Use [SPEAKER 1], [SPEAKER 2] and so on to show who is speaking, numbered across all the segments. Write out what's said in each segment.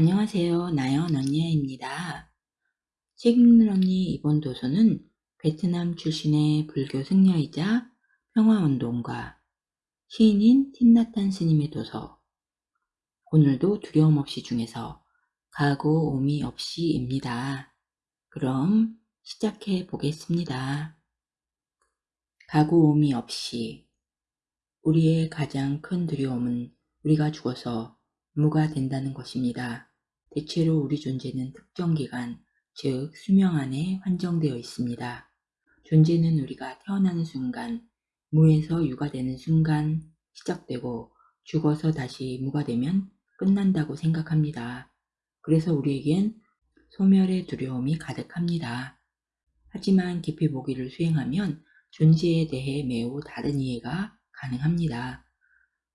[SPEAKER 1] 안녕하세요. 나연 언니입니다. 책 읽는 언니 이번 도서는 베트남 출신의 불교 승려이자 평화운동가 시인인 틴나탄 스님의 도서 오늘도 두려움 없이 중에서 가고 오미 없이입니다. 그럼 시작해 보겠습니다. 가고 오미 없이 우리의 가장 큰 두려움은 우리가 죽어서 무가 된다는 것입니다. 대체로 우리 존재는 특정 기간, 즉 수명 안에 한정되어 있습니다. 존재는 우리가 태어나는 순간, 무에서 유가 되는 순간 시작되고 죽어서 다시 무가 되면 끝난다고 생각합니다. 그래서 우리에겐 소멸의 두려움이 가득합니다. 하지만 깊이 보기를 수행하면 존재에 대해 매우 다른 이해가 가능합니다.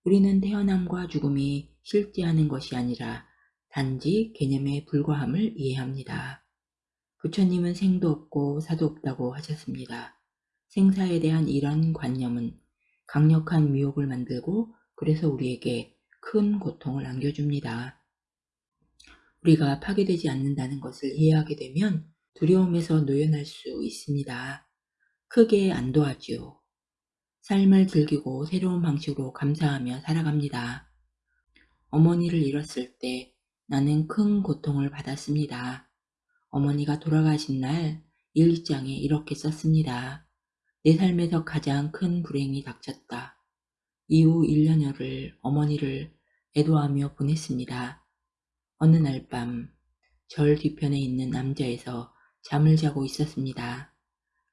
[SPEAKER 1] 우리는 태어남과 죽음이 실제하는 것이 아니라 단지 개념의 불과함을 이해합니다. 부처님은 생도 없고 사도 없다고 하셨습니다. 생사에 대한 이런 관념은 강력한 미혹을 만들고 그래서 우리에게 큰 고통을 안겨줍니다. 우리가 파괴되지 않는다는 것을 이해하게 되면 두려움에서 노연할 수 있습니다. 크게 안도하지요. 삶을 즐기고 새로운 방식으로 감사하며 살아갑니다. 어머니를 잃었을 때 나는 큰 고통을 받았습니다. 어머니가 돌아가신 날 일기장에 이렇게 썼습니다. 내 삶에서 가장 큰 불행이 닥쳤다. 이후 1년여를 어머니를 애도하며 보냈습니다. 어느 날 밤 절 뒤편에 있는 남자에서 잠을 자고 있었습니다.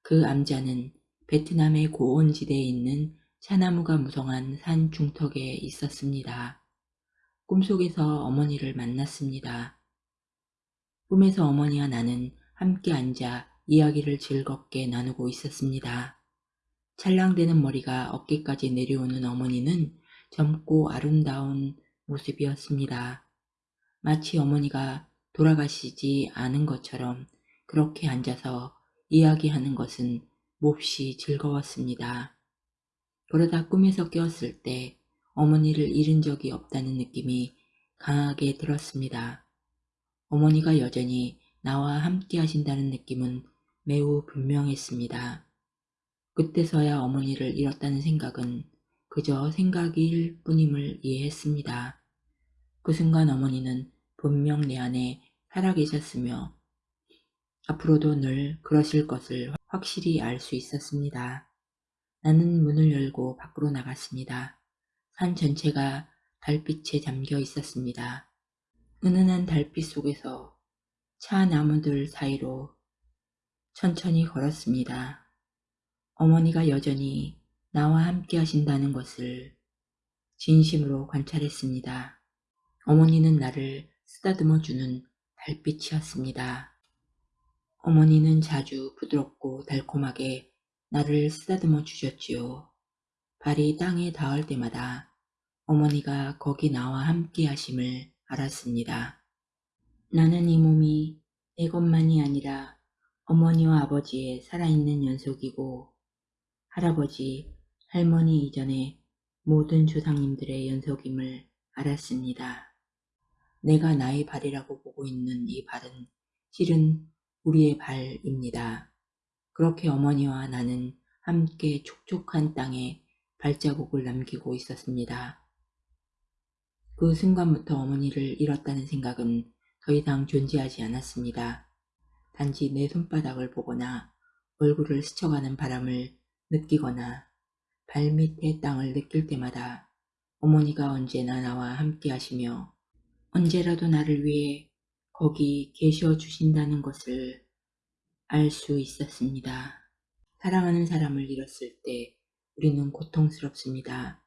[SPEAKER 1] 그 암자는 베트남의 고원지대에 있는 차나무가 무성한 산 중턱에 있었습니다. 꿈속에서 어머니를 만났습니다. 꿈에서 어머니와 나는 함께 앉아 이야기를 즐겁게 나누고 있었습니다. 찰랑대는 머리가 어깨까지 내려오는 어머니는 젊고 아름다운 모습이었습니다. 마치 어머니가 돌아가시지 않은 것처럼 그렇게 앉아서 이야기하는 것은 몹시 즐거웠습니다. 그러다 꿈에서 깨었을 때 어머니를 잃은 적이 없다는 느낌이 강하게 들었습니다. 어머니가 여전히 나와 함께 하신다는 느낌은 매우 분명했습니다. 그때서야 어머니를 잃었다는 생각은 그저 생각일 뿐임을 이해했습니다. 그 순간 어머니는 분명 내 안에 살아계셨으며 앞으로도 늘 그러실 것을 확실히 알 수 있었습니다. 나는 문을 열고 밖으로 나갔습니다. 산 전체가 달빛에 잠겨 있었습니다. 은은한 달빛 속에서 차 나무들 사이로 천천히 걸었습니다. 어머니가 여전히 나와 함께 하신다는 것을 진심으로 관찰했습니다. 어머니는 나를 쓰다듬어 주는 달빛이었습니다. 어머니는 자주 부드럽고 달콤하게 나를 쓰다듬어 주셨지요. 발이 땅에 닿을 때마다 어머니가 거기 나와 함께 하심을 알았습니다. 나는 이 몸이 내 것만이 아니라 어머니와 아버지의 살아있는 연속이고 할아버지, 할머니 이전의 모든 조상님들의 연속임을 알았습니다. 내가 나의 발이라고 보고 있는 이 발은 실은 우리의 발입니다. 그렇게 어머니와 나는 함께 촉촉한 땅에 발자국을 남기고 있었습니다. 그 순간부터 어머니를 잃었다는 생각은 더 이상 존재하지 않았습니다. 단지 내 손바닥을 보거나 얼굴을 스쳐가는 바람을 느끼거나 발밑의 땅을 느낄 때마다 어머니가 언제나 나와 함께 하시며 언제라도 나를 위해 거기 계셔 주신다는 것을 알 수 있었습니다. 사랑하는 사람을 잃었을 때 우리는 고통스럽습니다.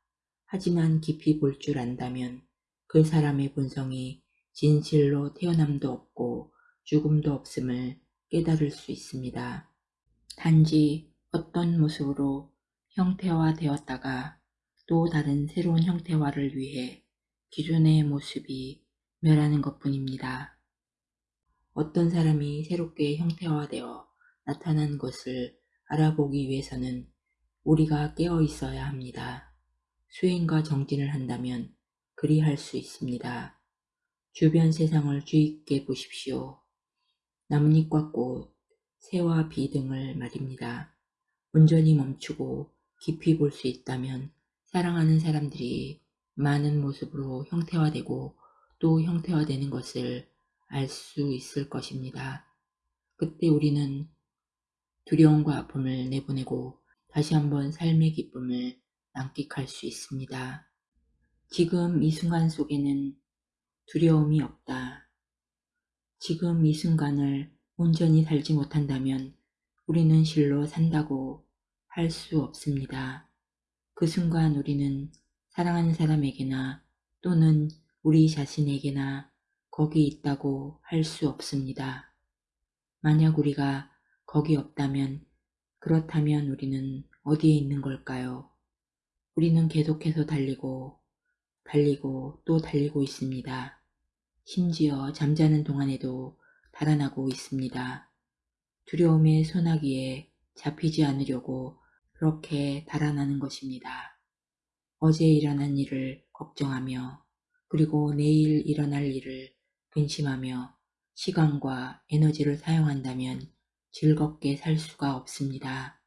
[SPEAKER 1] 하지만 깊이 볼 줄 안다면 그 사람의 본성이 진실로 태어남도 없고 죽음도 없음을 깨달을 수 있습니다. 단지 어떤 모습으로 형태화되었다가 또 다른 새로운 형태화를 위해 기존의 모습이 멸하는 것 뿐입니다. 어떤 사람이 새롭게 형태화되어 나타난 것을 알아보기 위해서는 우리가 깨어 있어야 합니다. 수행과 정진을 한다면 그리할 수 있습니다. 주변 세상을 주의있게 보십시오. 나뭇잎과 꽃, 새와 비 등을 말입니다. 온전히 멈추고 깊이 볼 수 있다면 사랑하는 사람들이 많은 모습으로 형태화되고 또 형태화되는 것을 알 수 있을 것입니다. 그때 우리는 두려움과 아픔을 내보내고 다시 한번 삶의 기쁨을 만끽할 수 있습니다. 지금 이 순간 속에는 두려움이 없다. 지금 이 순간을 온전히 살지 못한다면 우리는 실로 산다고 할 수 없습니다. 그 순간 우리는 사랑하는 사람에게나 또는 우리 자신에게나 거기 있다고 할 수 없습니다. 만약 우리가 거기 없다면 그렇다면 우리는 어디에 있는 걸까요? 우리는 계속해서 달리고 달리고 또 달리고 있습니다. 심지어 잠자는 동안에도 달아나고 있습니다. 두려움의 소나기에 잡히지 않으려고 그렇게 달아나는 것입니다. 어제 일어난 일을 걱정하며 그리고 내일 일어날 일을 근심하며 시간과 에너지를 사용한다면 즐겁게 살 수가 없습니다.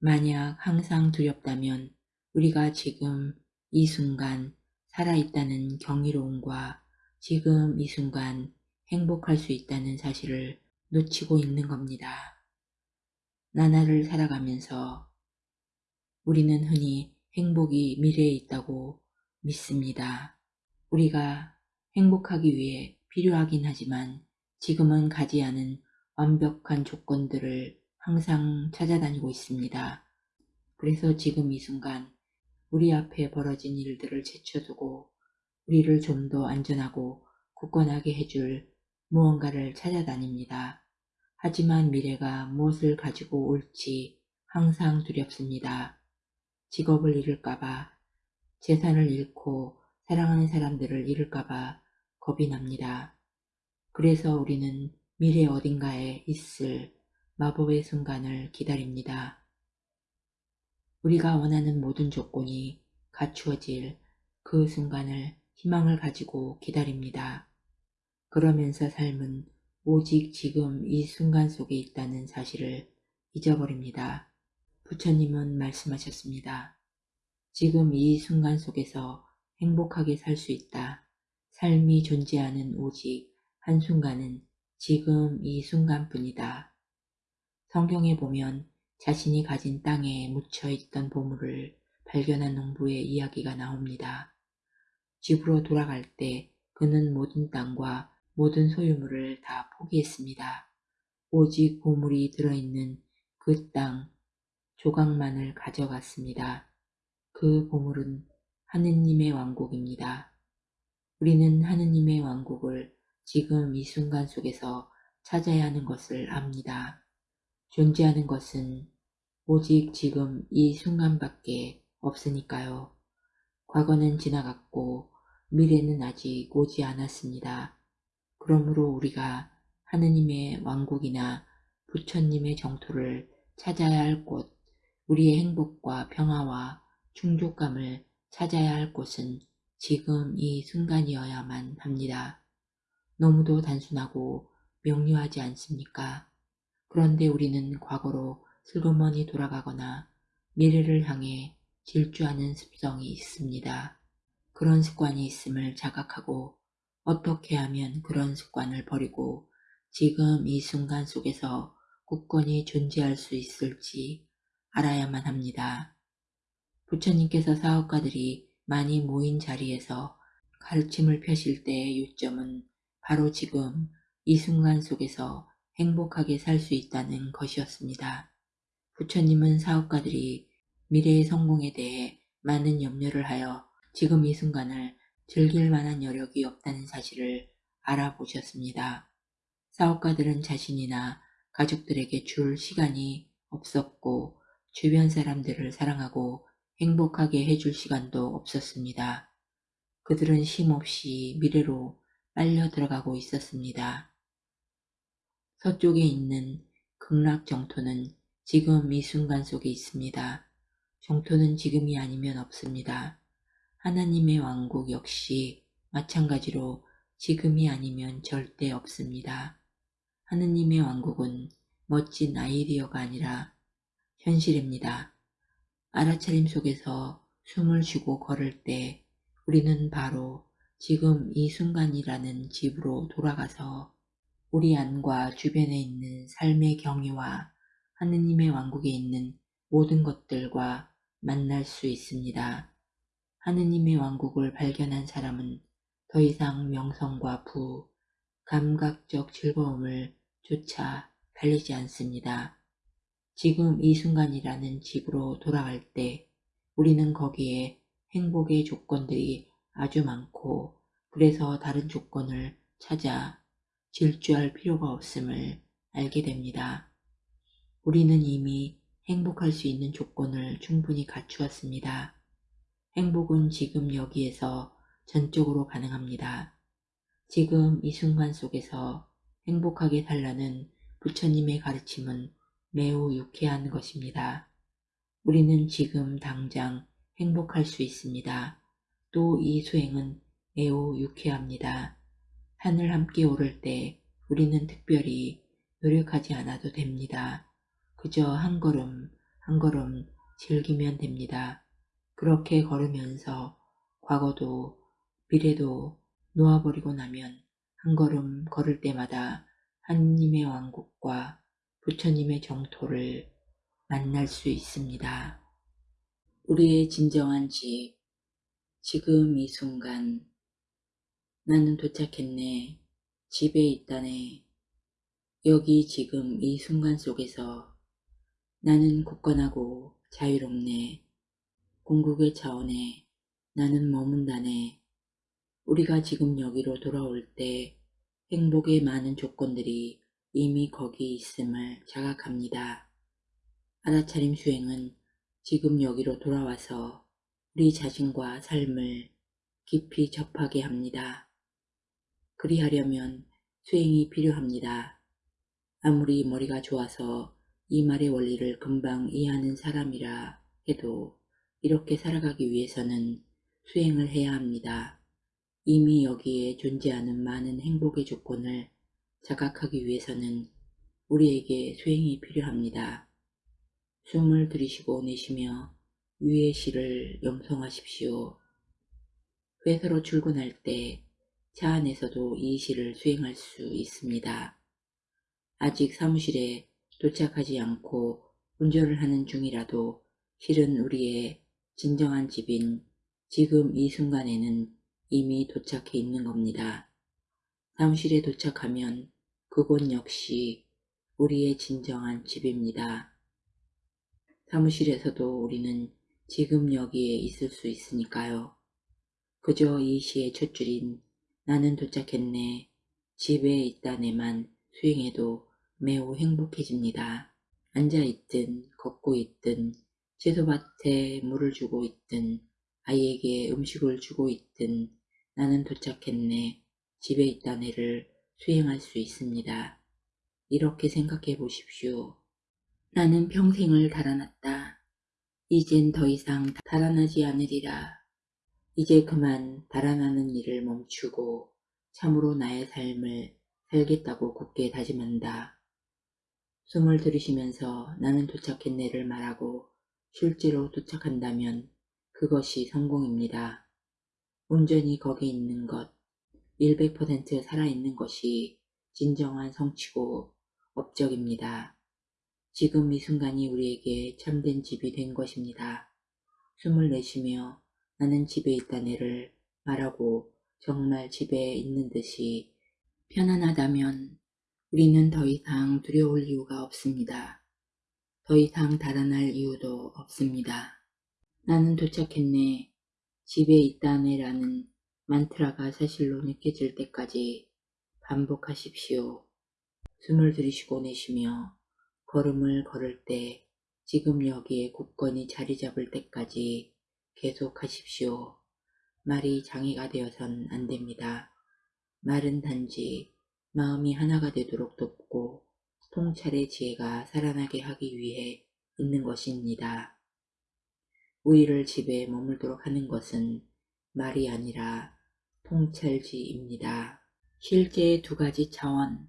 [SPEAKER 1] 만약 항상 두렵다면 우리가 지금 이 순간 살아있다는 경이로움과 지금 이 순간 행복할 수 있다는 사실을 놓치고 있는 겁니다. 나날을 살아가면서 우리는 흔히 행복이 미래에 있다고 믿습니다. 우리가 행복하기 위해 필요하긴 하지만 지금은 가지 않은 완벽한 조건들을 항상 찾아다니고 있습니다. 그래서 지금 이 순간 우리 앞에 벌어진 일들을 제쳐두고 우리를 좀 더 안전하고 굳건하게 해줄 무언가를 찾아다닙니다. 하지만 미래가 무엇을 가지고 올지 항상 두렵습니다. 직업을 잃을까봐, 재산을 잃고 사랑하는 사람들을 잃을까봐 겁이 납니다. 그래서 우리는 미래 어딘가에 있을 마법의 순간을 기다립니다. 우리가 원하는 모든 조건이 갖추어질 그 순간을 희망을 가지고 기다립니다. 그러면서 삶은 오직 지금 이 순간 속에 있다는 사실을 잊어버립니다. 부처님은 말씀하셨습니다. 지금 이 순간 속에서 행복하게 살 수 있다. 삶이 존재하는 오직 한순간은 지금 이 순간뿐이다. 성경에 보면 자신이 가진 땅에 묻혀 있던 보물을 발견한 농부의 이야기가 나옵니다. 집으로 돌아갈 때 그는 모든 땅과 모든 소유물을 다 포기했습니다. 오직 보물이 들어있는 그 땅 조각만을 가져갔습니다. 그 보물은 하느님의 왕국입니다. 우리는 하느님의 왕국을 지금 이 순간 속에서 찾아야 하는 것을 압니다. 존재하는 것은 오직 지금 이 순간밖에 없으니까요. 과거는 지나갔고 미래는 아직 오지 않았습니다. 그러므로 우리가 하느님의 왕국이나 부처님의 정토를 찾아야 할 곳, 우리의 행복과 평화와 충족감을 찾아야 할 곳은 지금 이 순간이어야만 합니다. 너무도 단순하고 명료하지 않습니까? 그런데 우리는 과거로 슬그머니 돌아가거나 미래를 향해 질주하는 습성이 있습니다. 그런 습관이 있음을 자각하고 어떻게 하면 그런 습관을 버리고 지금 이 순간 속에서 굳건히 존재할 수 있을지 알아야만 합니다. 부처님께서 사업가들이 많이 모인 자리에서 가르침을 펴실 때의 요점은 바로 지금 이 순간 속에서 행복하게 살 수 있다는 것이었습니다. 부처님은 사업가들이 미래의 성공에 대해 많은 염려를 하여 지금 이 순간을 즐길 만한 여력이 없다는 사실을 알아보셨습니다. 사업가들은 자신이나 가족들에게 줄 시간이 없었고 주변 사람들을 사랑하고 행복하게 해줄 시간도 없었습니다. 그들은 쉼없이 미래로 빨려 들어가고 있었습니다. 서쪽에 있는 극락 정토는 지금 이 순간 속에 있습니다. 정토는 지금이 아니면 없습니다. 하나님의 왕국 역시 마찬가지로 지금이 아니면 절대 없습니다. 하느님의 왕국은 멋진 아이디어가 아니라 현실입니다. 알아차림 속에서 숨을 쉬고 걸을 때 우리는 바로 지금 이 순간이라는 집으로 돌아가서 우리 안과 주변에 있는 삶의 경위와 하느님의 왕국에 있는 모든 것들과 만날 수 있습니다. 하느님의 왕국을 발견한 사람은 더 이상 명성과 부, 감각적 즐거움을 쫓아 달리지 않습니다. 지금 이 순간이라는 집으로 돌아갈 때 우리는 거기에 행복의 조건들이 아주 많고 그래서 다른 조건을 찾아 질주할 필요가 없음을 알게 됩니다. 우리는 이미 행복할 수 있는 조건을 충분히 갖추었습니다. 행복은 지금 여기에서 전적으로 가능합니다. 지금 이 순간 속에서 행복하게 살라는 부처님의 가르침은 매우 유쾌한 것입니다. 우리는 지금 당장 행복할 수 있습니다. 또 이 수행은 매우 유쾌합니다. 산을 함께 오를 때 우리는 특별히 노력하지 않아도 됩니다. 그저 한 걸음 한 걸음 즐기면 됩니다. 그렇게 걸으면서 과거도 미래도 놓아버리고 나면 한 걸음 걸을 때마다 하느님의 왕국과 부처님의 정토를 만날 수 있습니다. 우리의 진정한 집, 지금 이 순간 나는 도착했네. 집에 있다네. 여기 지금 이 순간 속에서 나는 굳건하고 자유롭네. 궁극의 차원에 나는 머문다네. 우리가 지금 여기로 돌아올 때 행복의 많은 조건들이 이미 거기 있음을 자각합니다. 알아차림 수행은 지금 여기로 돌아와서 우리 자신과 삶을 깊이 접하게 합니다. 그리하려면 수행이 필요합니다. 아무리 머리가 좋아서 이 말의 원리를 금방 이해하는 사람이라 해도 이렇게 살아가기 위해서는 수행을 해야 합니다. 이미 여기에 존재하는 많은 행복의 조건을 자각하기 위해서는 우리에게 수행이 필요합니다. 숨을 들이쉬고 내쉬며 위의 시를 영성하십시오. 회사로 출근할 때 차 안에서도 이 시를 수행할 수 있습니다. 아직 사무실에 도착하지 않고 운전을 하는 중이라도 실은 우리의 진정한 집인 지금 이 순간에는 이미 도착해 있는 겁니다. 사무실에 도착하면 그곳 역시 우리의 진정한 집입니다. 사무실에서도 우리는 지금 여기에 있을 수 있으니까요. 그저 이 시의 첫 줄인 나는 도착했네. 집에 있다네만 수행해도 매우 행복해집니다. 앉아있든 걷고 있든 채소밭에 물을 주고 있든 아이에게 음식을 주고 있든 나는 도착했네. 집에 있다네를 수행할 수 있습니다. 이렇게 생각해 보십시오. 나는 평생을 달아났다. 이젠 더 이상 달아나지 않으리라. 이제 그만 달아나는 일을 멈추고 참으로 나의 삶을 살겠다고 굳게 다짐한다. 숨을 들이쉬면서 나는 도착했네를 말하고 실제로 도착한다면 그것이 성공입니다. 온전히 거기 있는 것, 100% 살아있는 것이 진정한 성취고 업적입니다. 지금 이 순간이 우리에게 참된 집이 된 것입니다. 숨을 내쉬며 나는 집에 있다네를 말하고 정말 집에 있는 듯이 편안하다면 우리는 더 이상 두려울 이유가 없습니다. 더 이상 달아날 이유도 없습니다. 나는 도착했네. 집에 있다네라는 만트라가 사실로 느껴질 때까지 반복하십시오. 숨을 들이쉬고 내쉬며 걸음을 걸을 때 지금 여기에 굳건히 자리 잡을 때까지 계속하십시오. 말이 장애가 되어선 안 됩니다. 말은 단지 마음이 하나가 되도록 돕고 통찰의 지혜가 살아나게 하기 위해 있는 것입니다. 우리를 집에 머물도록 하는 것은 말이 아니라 통찰지입니다. 실제의 두 가지 차원.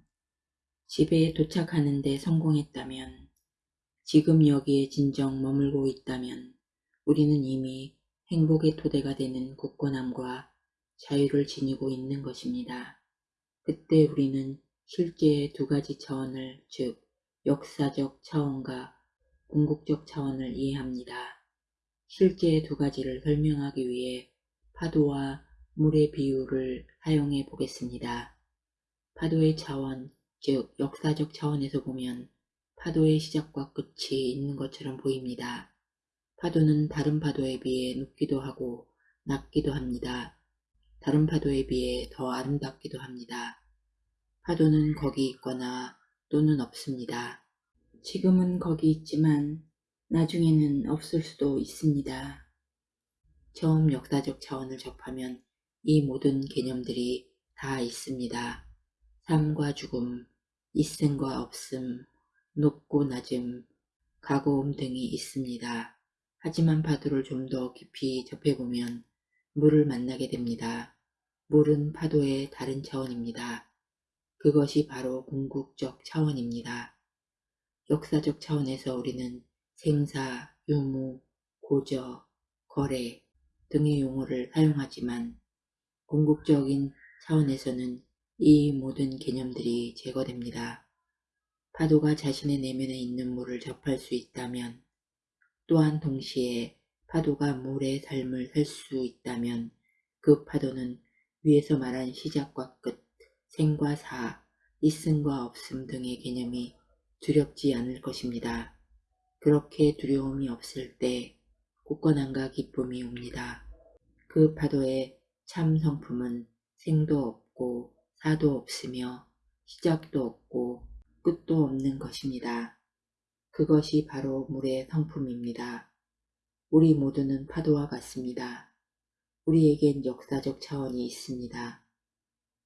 [SPEAKER 1] 집에 도착하는 데 성공했다면, 지금 여기에 진정 머물고 있다면, 우리는 이미 행복의 토대가 되는 굳건함과 자유를 지니고 있는 것입니다. 그때 우리는 실제의 두 가지 차원을, 즉, 역사적 차원과 궁극적 차원을 이해합니다. 실제의 두 가지를 설명하기 위해 파도와 물의 비유를 사용해 보겠습니다. 파도의 차원, 즉 역사적 차원에서 보면 파도의 시작과 끝이 있는 것처럼 보입니다. 파도는 다른 파도에 비해 높기도 하고 낮기도 합니다. 다른 파도에 비해 더 아름답기도 합니다. 파도는 거기 있거나 또는 없습니다. 지금은 거기 있지만 나중에는 없을 수도 있습니다. 처음 역사적 차원을 접하면 이 모든 개념들이 다 있습니다. 삶과 죽음, 있음과 없음, 높고 낮음, 가고움 등이 있습니다. 하지만 파도를 좀 더 깊이 접해보면 물을 만나게 됩니다. 물은 파도의 다른 차원입니다. 그것이 바로 궁극적 차원입니다. 역사적 차원에서 우리는 생사, 유무, 고저, 거래 등의 용어를 사용하지만 궁극적인 차원에서는 이 모든 개념들이 제거됩니다. 파도가 자신의 내면에 있는 물을 접할 수 있다면 또한 동시에 파도가 물의 삶을 살 수 있다면 그 파도는 위에서 말한 시작과 끝, 생과 사, 있음과 없음 등의 개념이 두렵지 않을 것입니다. 그렇게 두려움이 없을 때 굳건함과 기쁨이 옵니다. 그 파도의 참 성품은 생도 없고 사도 없으며 시작도 없고 끝도 없는 것입니다. 그것이 바로 물의 성품입니다. 우리 모두는 파도와 같습니다. 우리에겐 역사적 차원이 있습니다.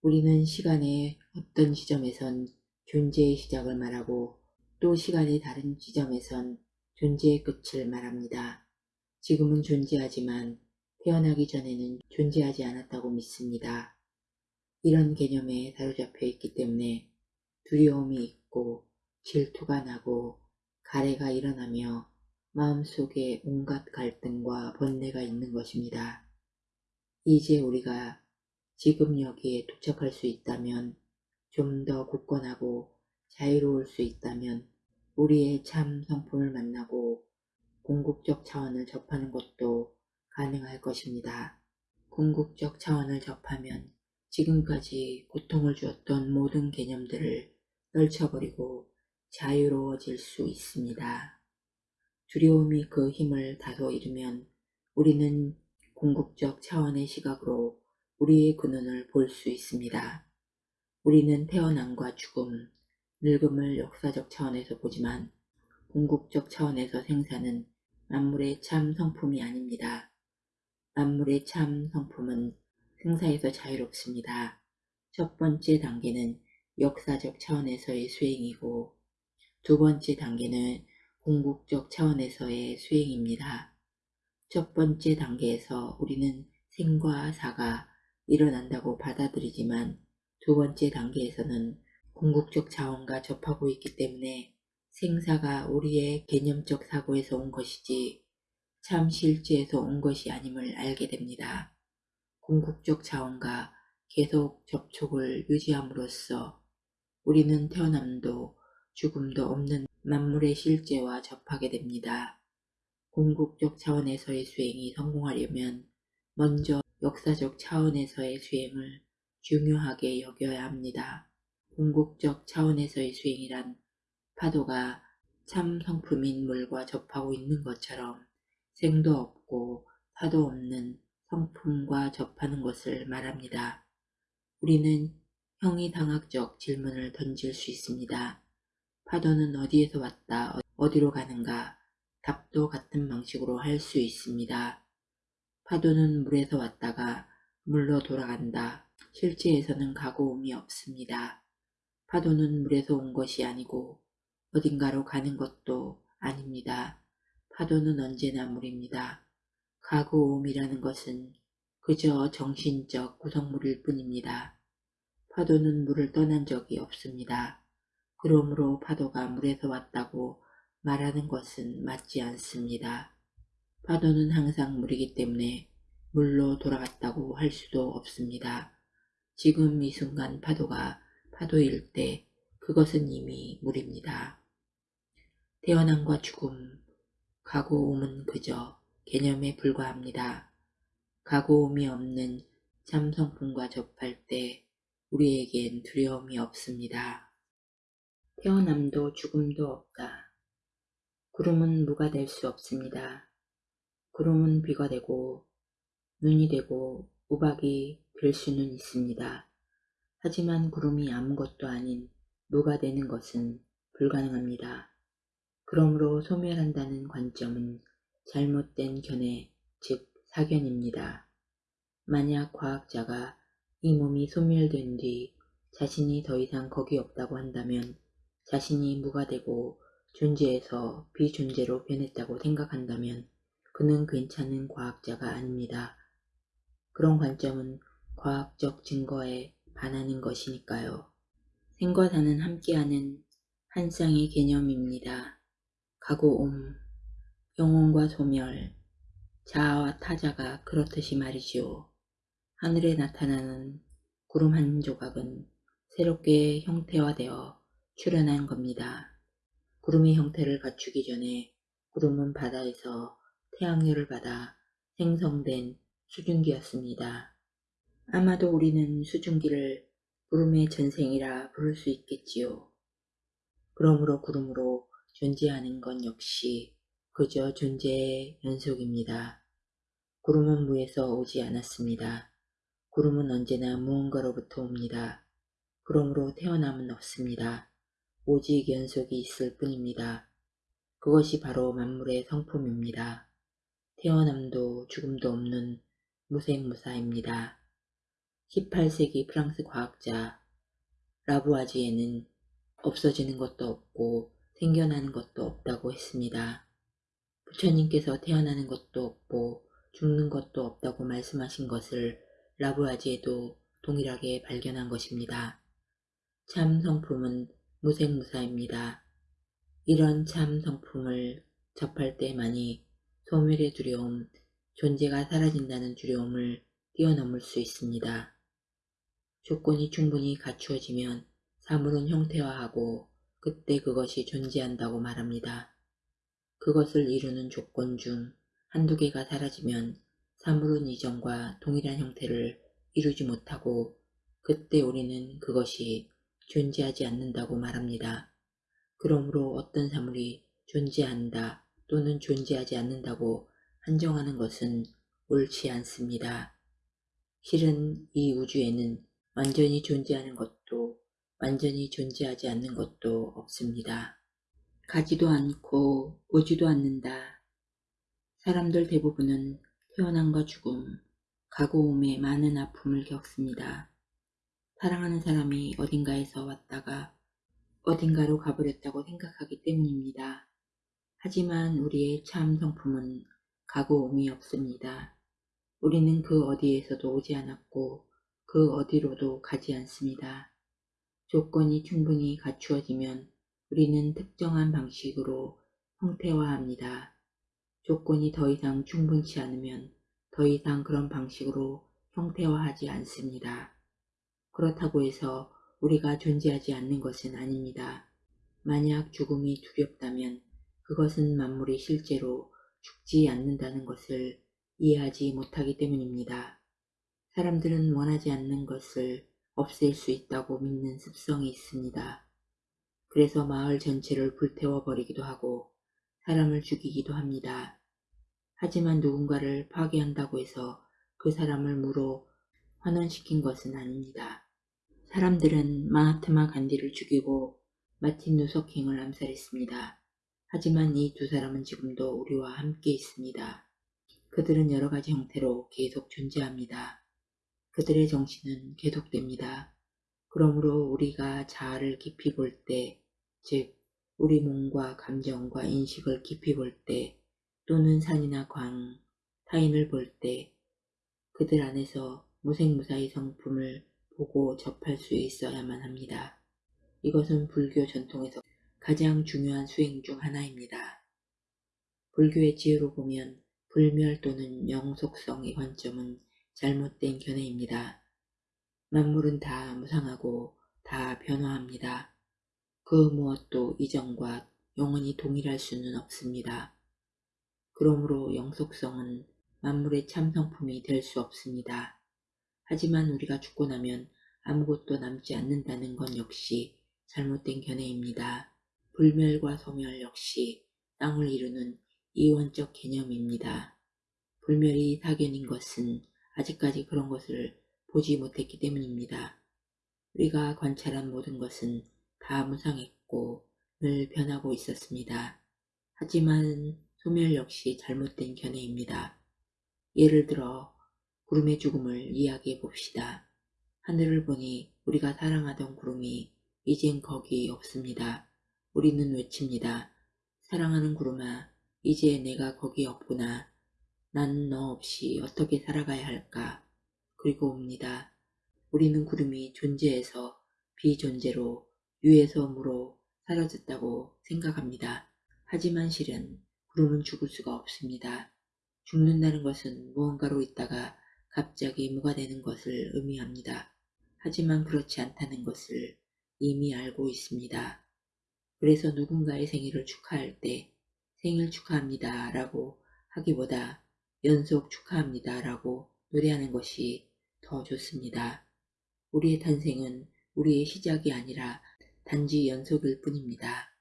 [SPEAKER 1] 우리는 시간의 어떤 지점에선 존재의 시작을 말하고 또 시간의 다른 지점에선 존재의 끝을 말합니다. 지금은 존재하지만 태어나기 전에는 존재하지 않았다고 믿습니다. 이런 개념에 사로잡혀 있기 때문에 두려움이 있고 질투가 나고 가래가 일어나며 마음속에 온갖 갈등과 번뇌가 있는 것입니다. 이제 우리가 지금 여기에 도착할 수 있다면 좀 더 굳건하고 자유로울 수 있다면 우리의 참 성품을 만나고 궁극적 차원을 접하는 것도 가능할 것입니다. 궁극적 차원을 접하면 지금까지 고통을 주었던 모든 개념들을 떨쳐버리고 자유로워질 수 있습니다. 두려움이 그 힘을 다소 잃으면 우리는 궁극적 차원의 시각으로 우리의 근원을 볼 수 있습니다. 우리는 태어남과 죽음, 늙음을 역사적 차원에서 보지만 궁극적 차원에서 생사는 만물의 참 성품이 아닙니다. 만물의 참 성품은 생사에서 자유롭습니다. 첫 번째 단계는 역사적 차원에서의 수행이고 두 번째 단계는 궁극적 차원에서의 수행입니다. 첫 번째 단계에서 우리는 생과 사가 일어난다고 받아들이지만 두 번째 단계에서는 궁극적 자원과 접하고 있기 때문에 생사가 우리의 개념적 사고에서 온 것이지 참 실제에서 온 것이 아님을 알게 됩니다. 궁극적 자원과 계속 접촉을 유지함으로써 우리는 태어남도 죽음도 없는 만물의 실제와 접하게 됩니다. 궁극적 차원에서의 수행이 성공하려면 먼저 역사적 차원에서의 수행을 중요하게 여겨야 합니다. 궁극적 차원에서의 수행이란 파도가 참 성품인 물과 접하고 있는 것처럼 생도 없고 파도 없는 성품과 접하는 것을 말합니다. 우리는 형이상학적 질문을 던질 수 있습니다. 파도는 어디에서 왔다, 어디로 가는가? 답도 같은 방식으로 할 수 있습니다. 파도는 물에서 왔다가 물로 돌아간다. 실제에서는 가고 옴이 없습니다. 파도는 물에서 온 것이 아니고 어딘가로 가는 것도 아닙니다. 파도는 언제나 물입니다. 가고 옴이라는 것은 그저 정신적 구성물일 뿐입니다. 파도는 물을 떠난 적이 없습니다. 그러므로 파도가 물에서 왔다고 말하는 것은 맞지 않습니다. 파도는 항상 물이기 때문에 물로 돌아갔다고 할 수도 없습니다. 지금 이 순간 파도가 파도일 때 그것은 이미 물입니다. 태어남과 죽음, 가고옴은 그저 개념에 불과합니다. 가고옴이 없는 참 성품과 접할 때 우리에겐 두려움이 없습니다. 태어남도 죽음도 없다. 구름은 무가 될 수 없습니다. 구름은 비가 되고 눈이 되고 우박이 될 수는 있습니다. 하지만 구름이 아무것도 아닌 무가 되는 것은 불가능합니다. 그러므로 소멸한다는 관점은 잘못된 견해, 즉 사견입니다. 만약 과학자가 이 몸이 소멸된 뒤 자신이 더 이상 거기 없다고 한다면 자신이 무가 되고 존재에서 비존재로 변했다고 생각한다면 그는 괜찮은 과학자가 아닙니다. 그런 관점은 과학적 증거에 반하는 것이니까요. 생과 사는 함께하는 한 쌍의 개념입니다. 가고 옴, 영혼과 소멸, 자아와 타자가 그렇듯이 말이지요. 하늘에 나타나는 구름 한 조각은 새롭게 형태화되어 출현한 겁니다. 구름이 형태를 갖추기 전에 구름은 바다에서 태양열을 받아 생성된 수증기였습니다. 아마도 우리는 수증기를 구름의 전생이라 부를 수 있겠지요. 그러므로 구름으로 존재하는 건 역시 그저 존재의 연속입니다. 구름은 무에서 오지 않았습니다. 구름은 언제나 무언가로부터 옵니다. 그러므로 태어남은 없습니다. 오직 연속이 있을 뿐입니다. 그것이 바로 만물의 성품입니다. 태어남도 죽음도 없는 무생무사입니다. 18세기 프랑스 과학자 라부아지에는 없어지는 것도 없고 생겨나는 것도 없다고 했습니다. 부처님께서 태어나는 것도 없고 죽는 것도 없다고 말씀하신 것을 라부아지에도 동일하게 발견한 것입니다. 참 성품은 무생무사입니다. 이런 참 성품을 접할 때만이 소멸의 두려움, 존재가 사라진다는 두려움을 뛰어넘을 수 있습니다. 조건이 충분히 갖추어지면 사물은 형태화하고 그때 그것이 존재한다고 말합니다. 그것을 이루는 조건 중 한두 개가 사라지면 사물은 이전과 동일한 형태를 이루지 못하고 그때 우리는 그것이 존재하지 않는다고 말합니다. 그러므로 어떤 사물이 존재한다 또는 존재하지 않는다고 한정하는 것은 옳지 않습니다. 실은 이 우주에는 완전히 존재하는 것도 완전히 존재하지 않는 것도 없습니다. 가지도 않고 오지도 않는다. 사람들 대부분은 태어남과 죽음, 가고옴에 많은 아픔을 겪습니다. 사랑하는 사람이 어딘가에서 왔다가 어딘가로 가버렸다고 생각하기 때문입니다. 하지만 우리의 참 성품은 가고옴이 없습니다. 우리는 그 어디에서도 오지 않았고 그 어디로도 가지 않습니다. 조건이 충분히 갖추어지면 우리는 특정한 방식으로 형태화합니다. 조건이 더 이상 충분치 않으면 더 이상 그런 방식으로 형태화하지 않습니다. 그렇다고 해서 우리가 존재하지 않는 것은 아닙니다. 만약 죽음이 두렵다면 그것은 만물이 실제로 죽지 않는다는 것을 이해하지 못하기 때문입니다. 사람들은 원하지 않는 것을 없앨 수 있다고 믿는 습성이 있습니다. 그래서 마을 전체를 불태워 버리기도 하고 사람을 죽이기도 합니다. 하지만 누군가를 파괴한다고 해서 그 사람을 무로 환원시킨 것은 아닙니다. 사람들은 마하트마 간디를 죽이고 마틴 누석행을 암살했습니다. 하지만 이 두 사람은 지금도 우리와 함께 있습니다. 그들은 여러 가지 형태로 계속 존재합니다. 그들의 정신은 계속됩니다. 그러므로 우리가 자아를 깊이 볼 때, 즉 우리 몸과 감정과 인식을 깊이 볼 때, 또는 산이나 광, 타인을 볼 때, 그들 안에서 무생무사의 성품을 보고 접할 수 있어야만 합니다. 이것은 불교 전통에서 가장 중요한 수행 중 하나입니다. 불교의 지혜로 보면 불멸 또는 영속성의 관점은 잘못된 견해입니다. 만물은 다 무상하고 다 변화합니다. 그 무엇도 이전과 영원히 동일할 수는 없습니다. 그러므로 영속성은 만물의 참성품이 될 수 없습니다. 하지만 우리가 죽고 나면 아무것도 남지 않는다는 건 역시 잘못된 견해입니다. 불멸과 소멸 역시 땅을 이루는 이원적 개념입니다. 불멸이 사견인 것은 아직까지 그런 것을 보지 못했기 때문입니다. 우리가 관찰한 모든 것은 다 무상했고 늘 변하고 있었습니다. 하지만 소멸 역시 잘못된 견해입니다. 예를 들어 구름의 죽음을 이야기해 봅시다. 하늘을 보니 우리가 사랑하던 구름이 이젠 거기 없습니다. 우리는 외칩니다. 사랑하는 구름아, 이제 내가 거기 없구나. 나는 너 없이 어떻게 살아가야 할까? 그리고 옵니다. 우리는 구름이 존재해서 비존재로 무로 사라졌다고 생각합니다. 하지만 실은 구름은 죽을 수가 없습니다. 죽는다는 것은 무언가로 있다가 갑자기 무가 되는 것을 의미합니다. 하지만 그렇지 않다는 것을 이미 알고 있습니다. 그래서 누군가의 생일을 축하할 때 생일 축하합니다 라고 하기보다 연속 축하합니다 라고 노래하는 것이 더 좋습니다. 우리의 탄생은 우리의 시작이 아니라 단지 연속일 뿐입니다.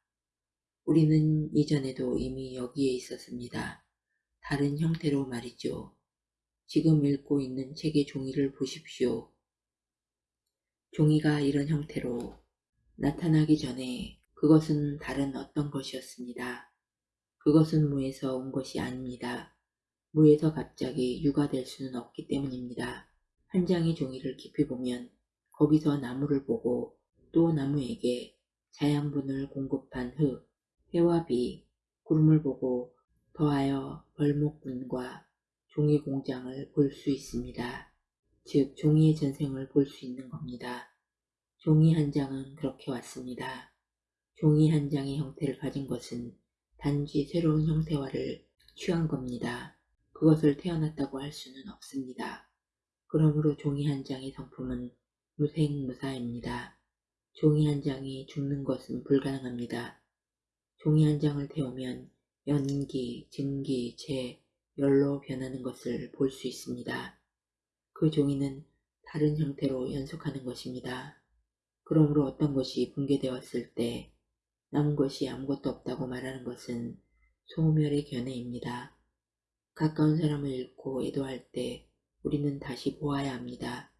[SPEAKER 1] 우리는 이전에도 이미 여기에 있었습니다. 다른 형태로 말이죠. 지금 읽고 있는 책의 종이를 보십시오. 종이가 이런 형태로 나타나기 전에 그것은 다른 어떤 것이었습니다. 그것은 무에서 온 것이 아닙니다. 무에서 갑자기 유가 될 수는 없기 때문입니다. 한 장의 종이를 깊이 보면 거기서 나무를 보고 또 나무에게 자양분을 공급한 흙, 해와 비, 구름을 보고 더하여 벌목분과 종이 공장을 볼 수 있습니다. 즉 종이의 전생을 볼 수 있는 겁니다. 종이 한 장은 그렇게 왔습니다. 종이 한 장의 형태를 가진 것은 단지 새로운 형태화를 취한 겁니다. 그것을 태어났다고 할 수는 없습니다. 그러므로 종이 한 장의 성품은 무생무사입니다. 종이 한 장이 죽는 것은 불가능합니다. 종이 한 장을 태우면 연기, 증기, 재, 열로 변하는 것을 볼 수 있습니다. 그 종이는 다른 형태로 연속하는 것입니다. 그러므로 어떤 것이 붕괴되었을 때 남은 것이 아무것도 없다고 말하는 것은 소멸의 견해입니다. 가까운 사람을 잃고 애도할 때 우리는 다시 보아야 합니다.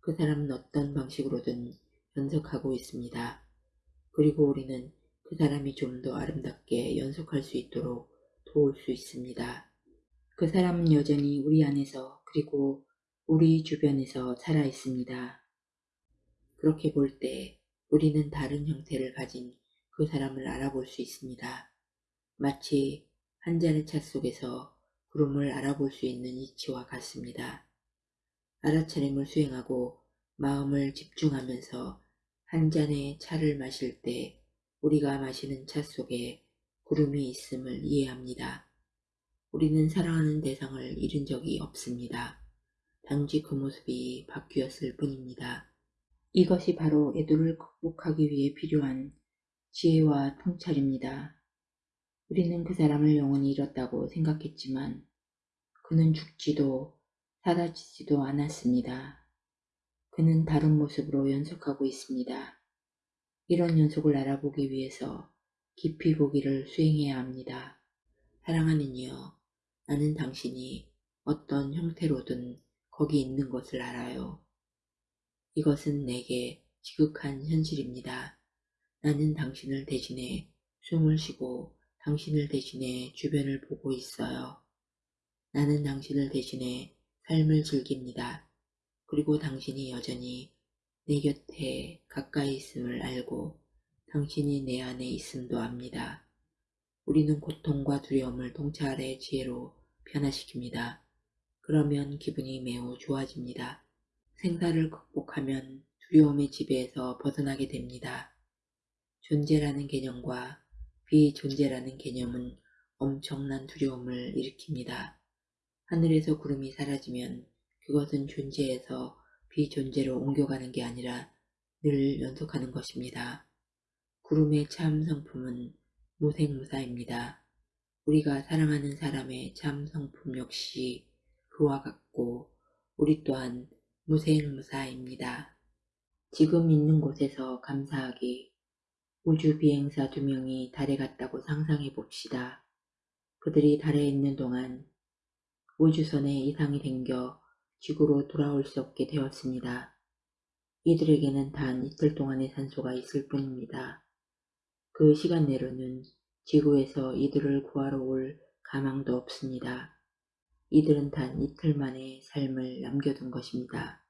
[SPEAKER 1] 그 사람은 어떤 방식으로든 연속하고 있습니다. 그리고 우리는 그 사람이 좀 더 아름답게 연속할 수 있도록 도울 수 있습니다. 그 사람은 여전히 우리 안에서 그리고 우리 주변에서 살아 있습니다. 그렇게 볼 때 우리는 다른 형태를 가진 그 사람을 알아볼 수 있습니다. 마치 한 잔의 차 속에서 구름을 알아볼 수 있는 이치와 같습니다. 알아차림을 수행하고 마음을 집중하면서 한 잔의 차를 마실 때 우리가 마시는 차 속에 구름이 있음을 이해합니다. 우리는 사랑하는 대상을 잃은 적이 없습니다. 단지 그 모습이 바뀌었을 뿐입니다. 이것이 바로 애도를 극복하기 위해 필요한 지혜와 통찰입니다. 우리는 그 사람을 영원히 잃었다고 생각했지만 그는 죽지도 사라지지도 않았습니다. 그는 다른 모습으로 연속하고 있습니다. 이런 연속을 알아보기 위해서 깊이 보기를 수행해야 합니다. 사랑하는 이여, 나는 당신이 어떤 형태로든 거기 있는 것을 알아요. 이것은 내게 지극한 현실입니다. 나는 당신을 대신해 숨을 쉬고 당신을 대신해 주변을 보고 있어요. 나는 당신을 대신해 삶을 즐깁니다. 그리고 당신이 여전히 내 곁에 가까이 있음을 알고 당신이 내 안에 있음도 압니다. 우리는 고통과 두려움을 통찰의 지혜로 변화시킵니다. 그러면 기분이 매우 좋아집니다. 생사를 극복하면 두려움의 지배에서 벗어나게 됩니다. 존재라는 개념과 비존재라는 개념은 엄청난 두려움을 일으킵니다. 하늘에서 구름이 사라지면 그것은 존재에서 비존재로 옮겨가는 게 아니라 늘 연속하는 것입니다. 구름의 참 성품은 무생무사입니다. 우리가 사랑하는 사람의 참 성품 역시 그와 같고 우리 또한 무생무사입니다. 지금 있는 곳에서 감사하기 우주 비행사 두 명이 달에 갔다고 상상해 봅시다. 그들이 달에 있는 동안 우주선에 이상이 생겨 지구로 돌아올 수 없게 되었습니다. 이들에게는 단 이틀 동안의 산소가 있을 뿐입니다. 그 시간 내로는 지구에서 이들을 구하러 올 가망도 없습니다. 이들은 단 이틀 만의 삶을 남겨둔 것입니다.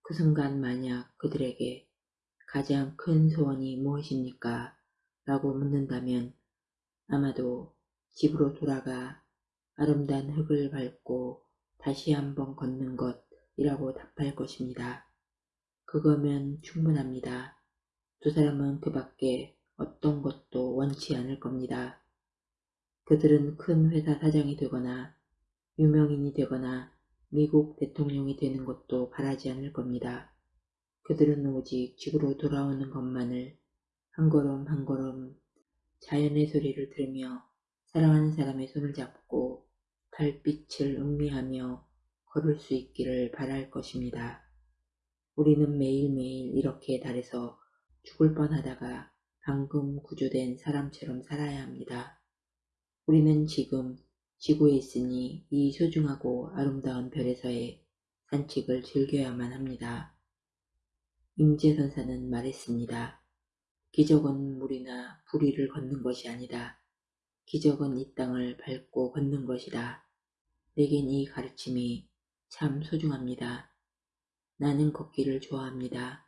[SPEAKER 1] 그 순간 만약 그들에게 가장 큰 소원이 무엇입니까? 라고 묻는다면 아마도 집으로 돌아가 아름다운 흙을 밟고 다시 한번 걷는 것이라고 답할 것입니다. 그거면 충분합니다. 두 사람은 그 밖에 어떤 것도 원치 않을 겁니다. 그들은 큰 회사 사장이 되거나 유명인이 되거나 미국 대통령이 되는 것도 바라지 않을 겁니다. 그들은 오직 집으로 돌아오는 것만을 한 걸음 한 걸음 자연의 소리를 들으며 사랑하는 사람의 손을 잡고 달빛을 음미하며 걸을 수 있기를 바랄 것입니다. 우리는 매일매일 이렇게 달에서 죽을 뻔하다가 방금 구조된 사람처럼 살아야 합니다. 우리는 지금 지구에 있으니 이 소중하고 아름다운 별에서의 산책을 즐겨야만 합니다. 임재선사는 말했습니다. 기적은 물이나 부리를 걷는 것이 아니다. 기적은 이 땅을 밟고 걷는 것이다. 내겐 이 가르침이 참 소중합니다. 나는 걷기를 좋아합니다.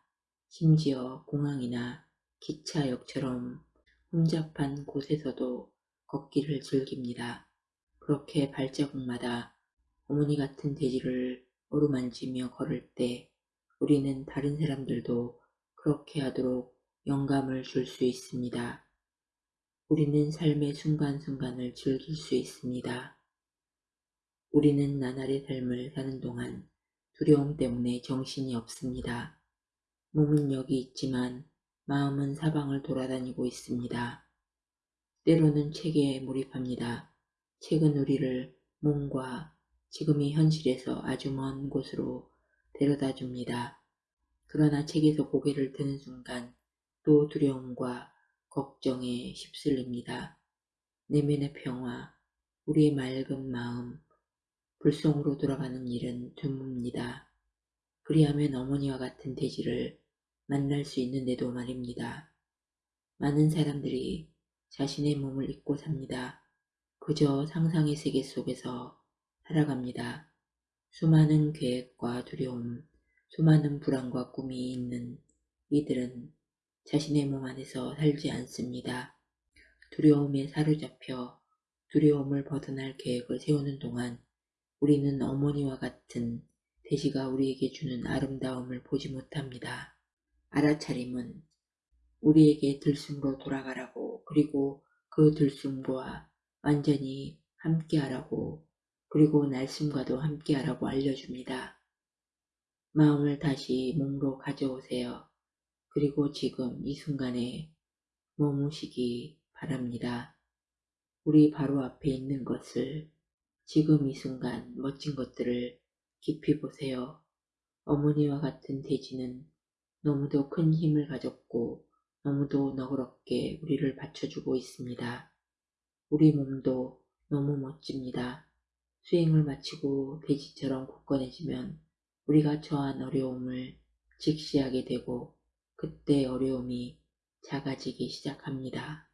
[SPEAKER 1] 심지어 공항이나 기차역처럼 혼잡한 곳에서도 걷기를 즐깁니다. 그렇게 발자국마다 어머니 같은 돼지를 어루만지며 걸을 때 우리는 다른 사람들도 그렇게 하도록 영감을 줄 수 있습니다. 우리는 삶의 순간순간을 즐길 수 있습니다. 우리는 나날의 삶을 사는 동안 두려움 때문에 정신이 없습니다. 몸은 여기 있지만 마음은 사방을 돌아다니고 있습니다. 때로는 책에 몰입합니다. 책은 우리를 몸과 지금의 현실에서 아주 먼 곳으로 데려다 줍니다. 그러나 책에서 고개를 드는 순간 또 두려움과 걱정에 휩쓸립니다. 내면의 평화, 우리의 맑은 마음, 불성으로 돌아가는 일은 드뭅니다. 그리하면 어머니와 같은 돼지를 만날 수 있는데도 말입니다. 많은 사람들이 자신의 몸을 잊고 삽니다. 그저 상상의 세계 속에서 살아갑니다. 수많은 계획과 두려움, 수많은 불안과 꿈이 있는 이들은 자신의 몸 안에서 살지 않습니다. 두려움에 사로잡혀 두려움을 벗어날 계획을 세우는 동안 우리는 어머니와 같은 돼지가 우리에게 주는 아름다움을 보지 못합니다. 알아차림은 우리에게 들숨으로 돌아가라고 그리고 그 들숨과 완전히 함께하라고 그리고 날숨과도 함께하라고 알려줍니다. 마음을 다시 몸으로 가져오세요. 그리고 지금 이 순간에 머무시기 바랍니다. 우리 바로 앞에 있는 것을 지금 이 순간 멋진 것들을 깊이 보세요. 어머니와 같은 돼지는 너무도 큰 힘을 가졌고 너무도 너그럽게 우리를 받쳐주고 있습니다. 우리 몸도 너무 멋집니다. 수행을 마치고 돼지처럼 굳건해지면 우리가 처한 어려움을 직시하게 되고 그때 어려움이 작아지기 시작합니다.